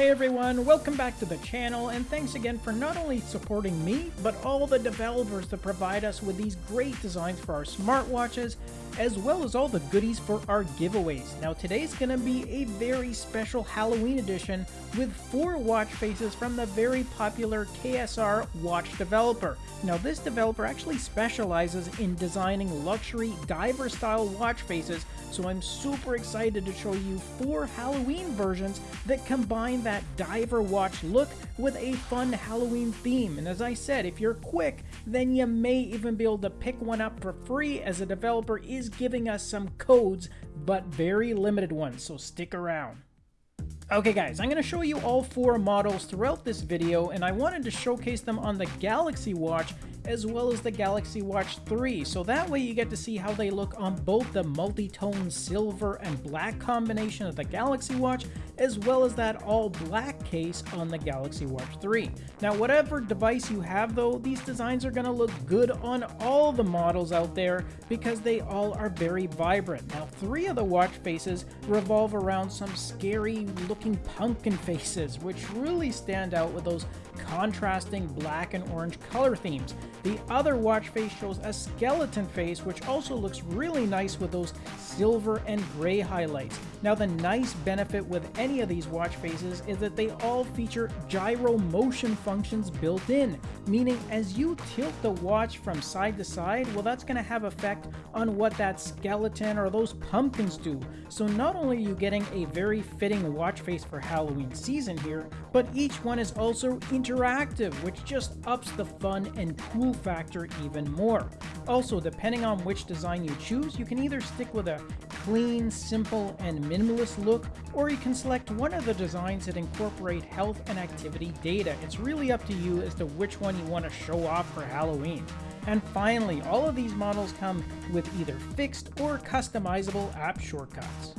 Hey everyone, welcome back to the channel and thanks again for not only supporting me, but all the developers that provide us with these great designs for our smartwatches, as well as all the goodies for our giveaways. Now today's gonna be a very special Halloween edition with four watch faces from the very popular KSR watch developer. Now this developer actually specializes in designing luxury diver style watch faces, so I'm super excited to show you four Halloween versions that combine that diver watch look with a fun Halloween theme. And as I said, if you're quick, then you may even be able to pick one up for free as the developer is giving us some codes, but very limited ones, so stick around. Okay guys, I'm going to show you all four models throughout this video and I wanted to showcase them on the Galaxy Watch as well as the Galaxy Watch 3, so that way you get to see how they look on both the multi-tone silver and black combination of the Galaxy Watch, as well as that all-black case on the Galaxy Watch 3. Now whatever device you have though, these designs are going to look good on all the models out there because they all are very vibrant. Now three of the watch faces revolve around some scary looking pumpkin faces, which really stand out with those contrasting black and orange color themes. The other watch face shows a skeleton face, which also looks really nice with those silver and gray highlights. Now the nice benefit with any of these watch faces is that they all feature gyro motion functions built in, meaning as you tilt the watch from side to side, well that's going to have effect on what that skeleton or those pumpkins do. So not only are you getting a very fitting watch face for Halloween season here, but each one is also interactive, which just ups the fun and cool factor even more. Also, depending on which design you choose, you can either stick with a clean, simple, and minimalist look, or you can select one of the designs that incorporate health and activity data. It's really up to you as to which one you want to show off for Halloween. And finally, all of these models come with either fixed or customizable app shortcuts.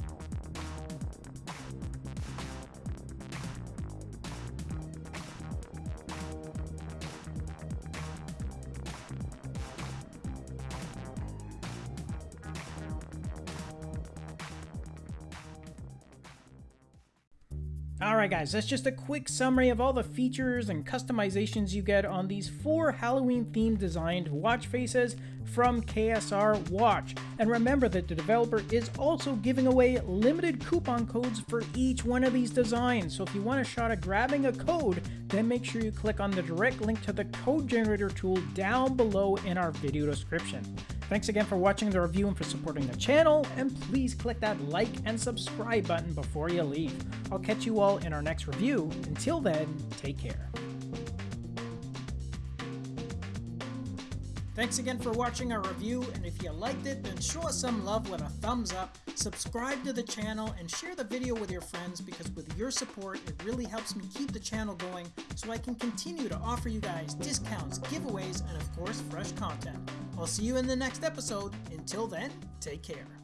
Alright guys, that's just a quick summary of all the features and customizations you get on these four Halloween themed designed watch faces from KSR Watch. And remember that the developer is also giving away limited coupon codes for each one of these designs. So if you want a shot at grabbing a code, then make sure you click on the direct link to the code generator tool down below in our video description. Thanks again for watching the review and for supporting the channel, and please click that like and subscribe button before you leave. I'll catch you all in our next review. Until then, take care. Thanks again for watching our review, and if you liked it, then show us some love with a thumbs up, subscribe to the channel, and share the video with your friends because with your support, it really helps me keep the channel going so I can continue to offer you guys discounts, giveaways, course, fresh content. I'll see you in the next episode. Until then, take care.